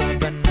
urban